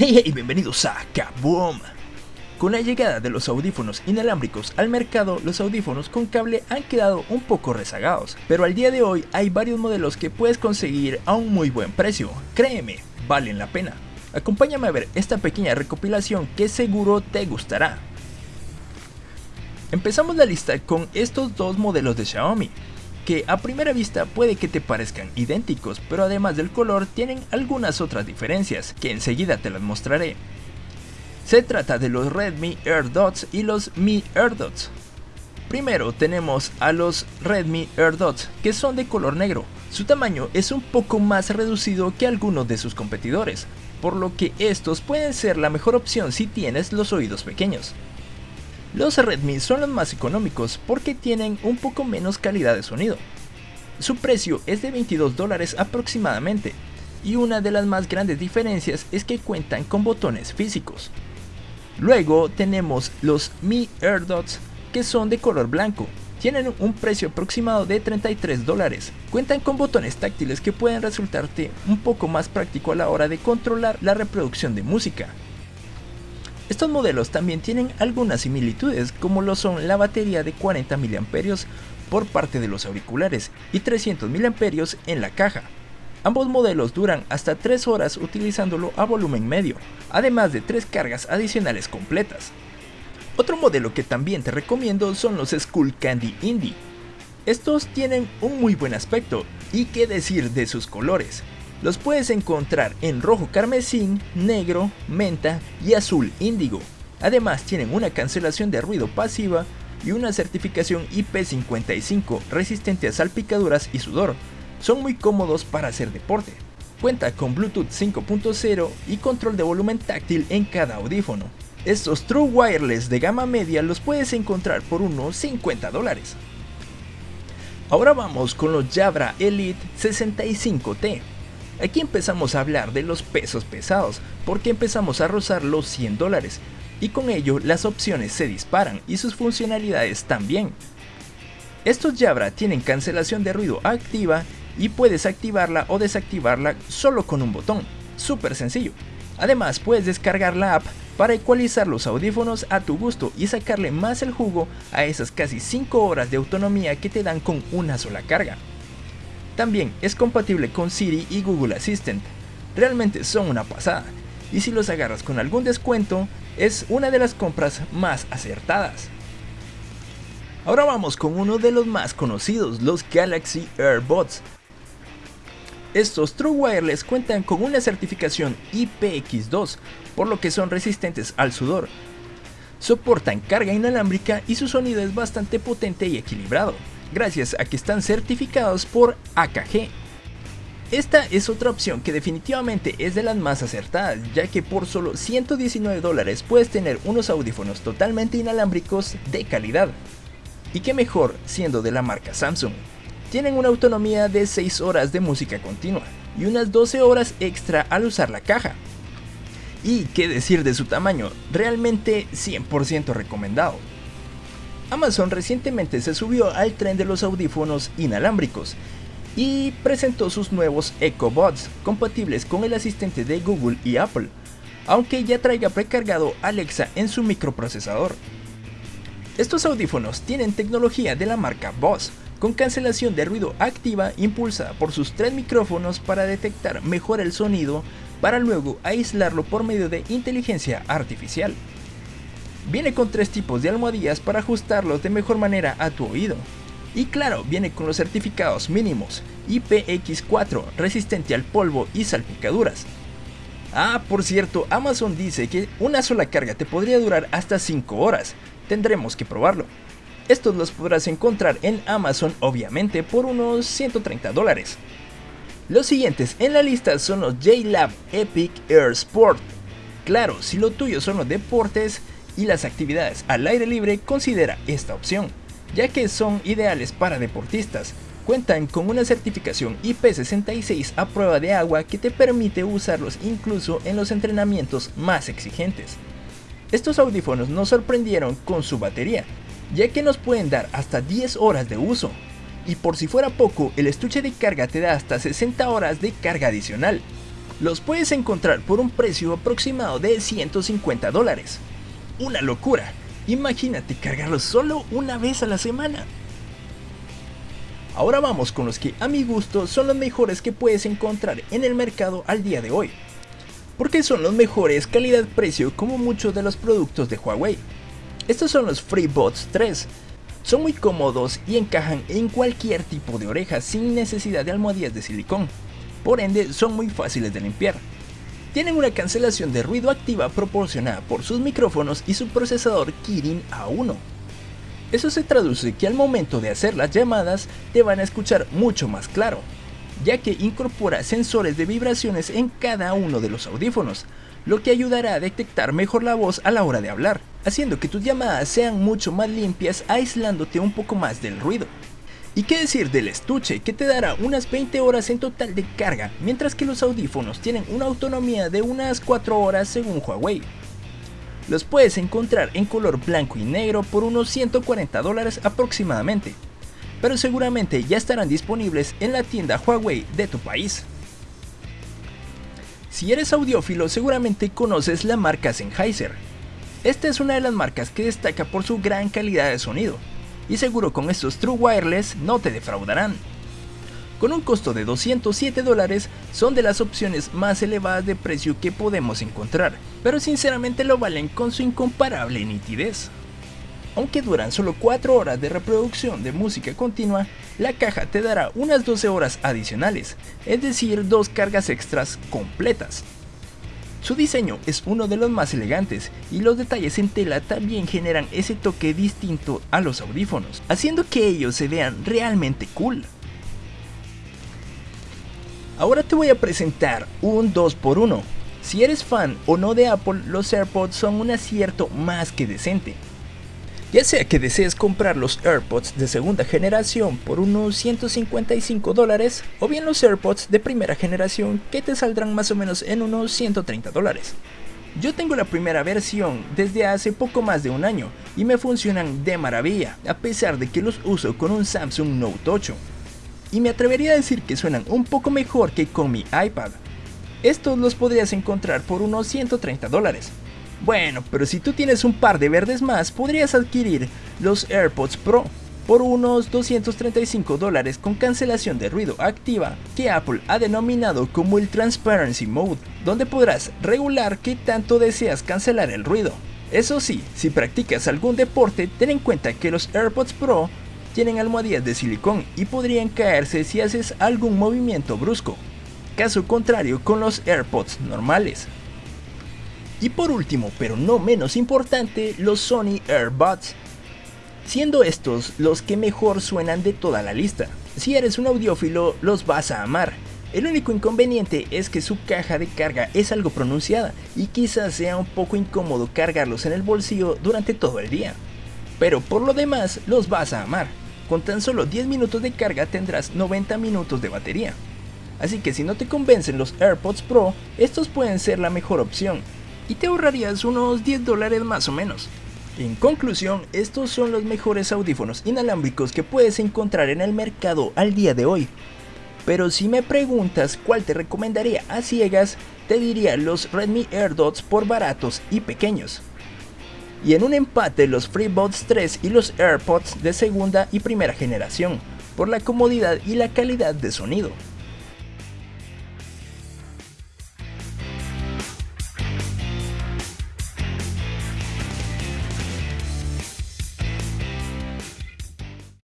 Hey hey, bienvenidos a Kaboom. Con la llegada de los audífonos inalámbricos al mercado, los audífonos con cable han quedado un poco rezagados, pero al día de hoy hay varios modelos que puedes conseguir a un muy buen precio. Créeme, valen la pena. Acompáñame a ver esta pequeña recopilación que seguro te gustará. Empezamos la lista con estos dos modelos de Xiaomi, que a primera vista puede que te parezcan idénticos, pero además del color tienen algunas otras diferencias, que enseguida te las mostraré. Se trata de los Redmi AirDots y los Mi AirDots. Primero tenemos a los Redmi AirDots, que son de color negro. Su tamaño es un poco más reducido que algunos de sus competidores, por lo que estos pueden ser la mejor opción si tienes los oídos pequeños. Los Redmi son los más económicos porque tienen un poco menos calidad de sonido. Su precio es de 22 dólares aproximadamente, y una de las más grandes diferencias es que cuentan con botones físicos. Luego tenemos los Mi AirDots que son de color blanco. Tienen un precio aproximado de 33 dólares. Cuentan con botones táctiles que pueden resultarte un poco más práctico a la hora de controlar la reproducción de música. Estos modelos también tienen algunas similitudes como lo son la batería de 40 mAh por parte de los auriculares y 300 mAh en la caja. Ambos modelos duran hasta 3 horas utilizándolo a volumen medio, además de 3 cargas adicionales completas. Otro modelo que también te recomiendo son los Skull Candy Indie. Estos tienen un muy buen aspecto y qué decir de sus colores. Los puedes encontrar en rojo carmesín, negro, menta y azul índigo. Además tienen una cancelación de ruido pasiva y una certificación IP55 resistente a salpicaduras y sudor, son muy cómodos para hacer deporte. Cuenta con Bluetooth 5.0 y control de volumen táctil en cada audífono. Estos True Wireless de gama media los puedes encontrar por unos 50 dólares. Ahora vamos con los Jabra Elite 65T. Aquí empezamos a hablar de los pesos pesados, porque empezamos a rozar los 100 dólares, y con ello las opciones se disparan y sus funcionalidades también. Estos Jabra tienen cancelación de ruido activa y puedes activarla o desactivarla solo con un botón, súper sencillo. Además puedes descargar la app para ecualizar los audífonos a tu gusto y sacarle más el jugo a esas casi 5 horas de autonomía que te dan con una sola carga. También es compatible con Siri y Google Assistant, realmente son una pasada, y si los agarras con algún descuento, es una de las compras más acertadas. Ahora vamos con uno de los más conocidos, los Galaxy AirBots, estos True Wireless cuentan con una certificación IPX2, por lo que son resistentes al sudor. Soportan carga inalámbrica y su sonido es bastante potente y equilibrado, gracias a que están certificados por AKG. Esta es otra opción que definitivamente es de las más acertadas, ya que por solo 119 dólares puedes tener unos audífonos totalmente inalámbricos de calidad. Y qué mejor siendo de la marca Samsung. Tienen una autonomía de 6 horas de música continua y unas 12 horas extra al usar la caja. Y qué decir de su tamaño, realmente 100% recomendado. Amazon recientemente se subió al tren de los audífonos inalámbricos y presentó sus nuevos EcoBots compatibles con el asistente de Google y Apple, aunque ya traiga precargado Alexa en su microprocesador. Estos audífonos tienen tecnología de la marca Boss, con cancelación de ruido activa impulsada por sus tres micrófonos para detectar mejor el sonido para luego aislarlo por medio de inteligencia artificial. Viene con tres tipos de almohadillas para ajustarlos de mejor manera a tu oído. Y claro, viene con los certificados mínimos IPX4 resistente al polvo y salpicaduras. Ah, por cierto, Amazon dice que una sola carga te podría durar hasta 5 horas. Tendremos que probarlo. Estos los podrás encontrar en Amazon obviamente por unos 130 dólares. Los siguientes en la lista son los JLab Epic Air Sport. Claro, si lo tuyo son los deportes y las actividades al aire libre, considera esta opción, ya que son ideales para deportistas. Cuentan con una certificación IP66 a prueba de agua que te permite usarlos incluso en los entrenamientos más exigentes. Estos audífonos nos sorprendieron con su batería, ya que nos pueden dar hasta 10 horas de uso. Y por si fuera poco, el estuche de carga te da hasta 60 horas de carga adicional. Los puedes encontrar por un precio aproximado de 150 dólares. Una locura, imagínate cargarlos solo una vez a la semana. Ahora vamos con los que a mi gusto son los mejores que puedes encontrar en el mercado al día de hoy. Porque son los mejores calidad-precio como muchos de los productos de Huawei. Estos son los FreeBuds 3. Son muy cómodos y encajan en cualquier tipo de oreja sin necesidad de almohadillas de silicón. Por ende son muy fáciles de limpiar. Tienen una cancelación de ruido activa proporcionada por sus micrófonos y su procesador Kirin A1 eso se traduce que al momento de hacer las llamadas te van a escuchar mucho más claro, ya que incorpora sensores de vibraciones en cada uno de los audífonos, lo que ayudará a detectar mejor la voz a la hora de hablar, haciendo que tus llamadas sean mucho más limpias aislándote un poco más del ruido. ¿Y qué decir del estuche que te dará unas 20 horas en total de carga, mientras que los audífonos tienen una autonomía de unas 4 horas según Huawei? Los puedes encontrar en color blanco y negro por unos 140 dólares aproximadamente, pero seguramente ya estarán disponibles en la tienda Huawei de tu país. Si eres audiófilo seguramente conoces la marca Sennheiser. Esta es una de las marcas que destaca por su gran calidad de sonido, y seguro con estos True Wireless no te defraudarán con un costo de 207 dólares, son de las opciones más elevadas de precio que podemos encontrar, pero sinceramente lo valen con su incomparable nitidez. Aunque duran solo 4 horas de reproducción de música continua, la caja te dará unas 12 horas adicionales, es decir, dos cargas extras completas. Su diseño es uno de los más elegantes y los detalles en tela también generan ese toque distinto a los audífonos, haciendo que ellos se vean realmente cool. Ahora te voy a presentar un 2x1. Si eres fan o no de Apple, los AirPods son un acierto más que decente. Ya sea que desees comprar los AirPods de segunda generación por unos 155 dólares o bien los AirPods de primera generación que te saldrán más o menos en unos 130 dólares. Yo tengo la primera versión desde hace poco más de un año y me funcionan de maravilla a pesar de que los uso con un Samsung Note 8 y me atrevería a decir que suenan un poco mejor que con mi iPad. Estos los podrías encontrar por unos 130 dólares. Bueno, pero si tú tienes un par de verdes más, podrías adquirir los AirPods Pro por unos 235 dólares con cancelación de ruido activa que Apple ha denominado como el Transparency Mode, donde podrás regular qué tanto deseas cancelar el ruido. Eso sí, si practicas algún deporte, ten en cuenta que los AirPods Pro tienen almohadillas de silicón y podrían caerse si haces algún movimiento brusco. Caso contrario con los AirPods normales. Y por último, pero no menos importante, los Sony AirBuds. Siendo estos los que mejor suenan de toda la lista. Si eres un audiófilo, los vas a amar. El único inconveniente es que su caja de carga es algo pronunciada y quizás sea un poco incómodo cargarlos en el bolsillo durante todo el día. Pero por lo demás, los vas a amar. Con tan solo 10 minutos de carga tendrás 90 minutos de batería. Así que si no te convencen los AirPods Pro, estos pueden ser la mejor opción y te ahorrarías unos 10 dólares más o menos. En conclusión, estos son los mejores audífonos inalámbricos que puedes encontrar en el mercado al día de hoy. Pero si me preguntas cuál te recomendaría a ciegas, te diría los Redmi AirDots por baratos y pequeños y en un empate los FreeBuds 3 y los AirPods de segunda y primera generación, por la comodidad y la calidad de sonido.